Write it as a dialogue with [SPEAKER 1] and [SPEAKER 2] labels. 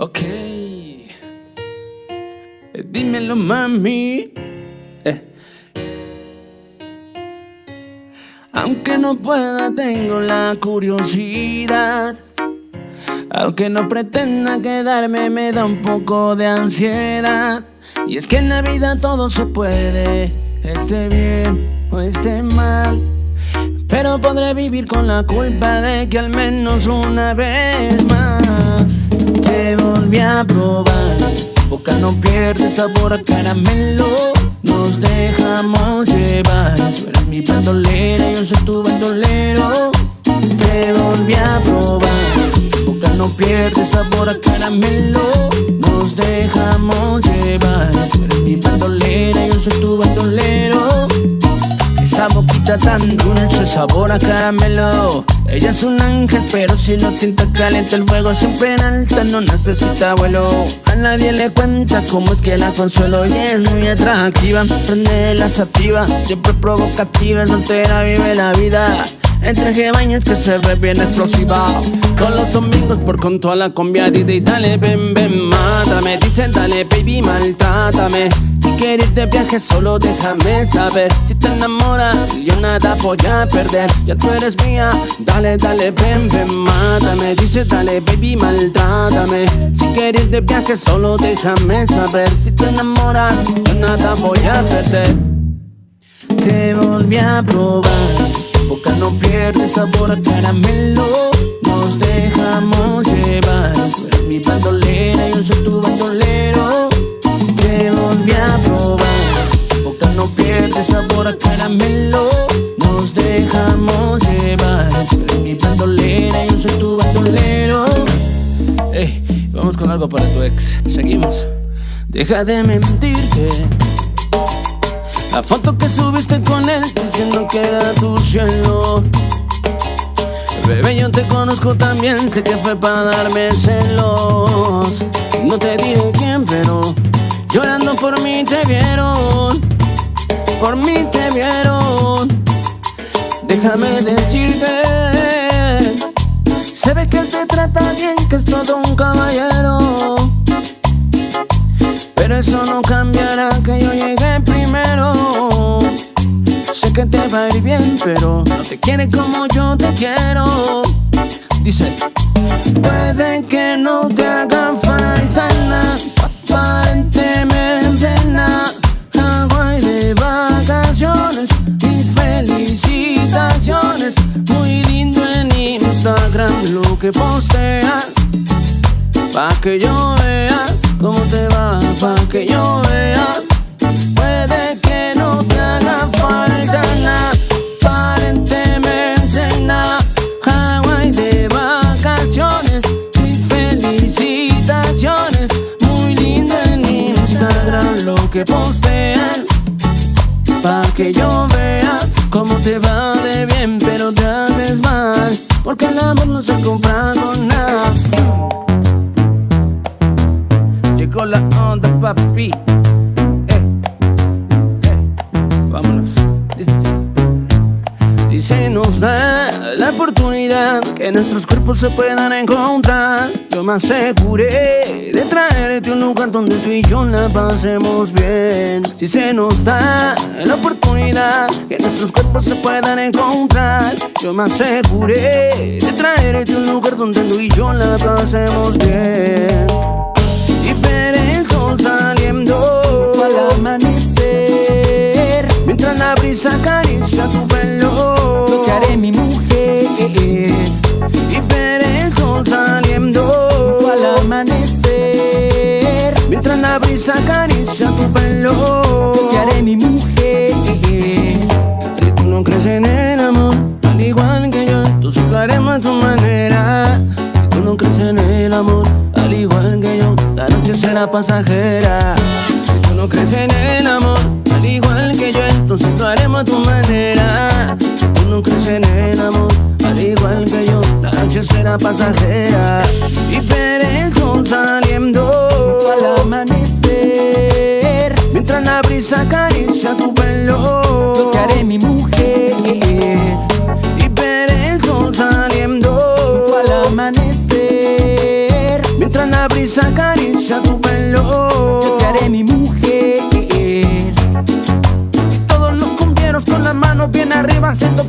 [SPEAKER 1] Ok. Dímelo, mami. Eh. Aunque no pueda, tengo la curiosidad. Aunque no pretenda quedarme, me da un poco de ansiedad. Y es que en la vida todo se puede, esté bien o esté mal. Pero podré vivir con la culpa de que al menos una vez más a probar. Boca no pierde sabor a caramelo. Nos dejamos llevar. Tú eres mi bandolera, yo soy tu bandolero. Te volví a probar. Boca no pierde sabor a caramelo. Nos dejamos llevar. Tú eres mi bandolera, yo soy tu bandolero. Tan dulce, sabor a caramelo. Ella es un ángel, pero si lo tinta caliente el fuego siempre en alta, no necesita vuelo. A nadie le cuenta cómo es que la consuelo y es muy atractiva. Prende la sativa, siempre provocativa, soltera vive la vida. Entre baños que se ve bien explosiva Todos los domingos por con toda la combia y dale ven ven mátame Dicen dale baby maltrátame Quieres de viaje solo déjame saber. Si te enamoras yo nada voy a perder. Ya tú eres mía Dale dale ven ven mátame. Dice dale baby maltrátame Si quieres de viaje solo déjame saber. Si te enamoras yo nada voy a perder. Te volví a probar boca no pierde sabor a caramelo. Nos dejamos llevar. Eres mi bandolera, yo soy tu bandolero. Ey, vamos con algo para tu ex. Seguimos. Deja de mentirte. La foto que subiste con él diciendo que era tu cielo. Bebé, yo te conozco también, sé que fue para darme celos. No te diré quién, pero llorando por mí te vieron. Por mí te vieron. Déjame decirte, se ve que te trata bien, que es todo un caballero. Pero eso no cambiará que yo llegué primero. Sé que te va a ir bien, pero no te quiere como yo te quiero. Dice, puede que no te lo que posteas, pa' que yo vea cómo te va, pa' que yo vea. Puede que no te haga falta nada, aparentemente nada. Hawaii de vacaciones, mis felicitaciones. Muy lindo en Instagram lo que postean, el amor no se compra con nada. Llegó la onda, papi. Eh, eh, vámonos. Dice se nos da la oportunidad que nuestros cuerpos se puedan encontrar, yo me aseguré de traerte un lugar donde tú y yo la pasemos bien. Si se nos da la oportunidad que nuestros cuerpos se puedan encontrar, yo me aseguré de traerte un lugar donde tú y yo la pasemos bien tu pelo.
[SPEAKER 2] Lo que haré mi mujer
[SPEAKER 1] Si tú no crees en el amor, al igual que yo, entonces lo haremos a tu manera. Si tú no crees en el amor, al igual que yo, la noche será pasajera. Si tú no crees en el amor, al igual que yo, entonces lo haremos a tu manera. Si tú no crees en el amor, al igual que yo, la noche será pasajera. Y sol saliendo Mientras la brisa acaricia tu pelo.
[SPEAKER 2] Yo te haré mi mujer.
[SPEAKER 1] Y veré saliendo.
[SPEAKER 2] Al amanecer.
[SPEAKER 1] Mientras la brisa acaricia tu pelo.
[SPEAKER 2] Yo te haré mi mujer. Todos los cumbieros con las manos bien arriba haciendo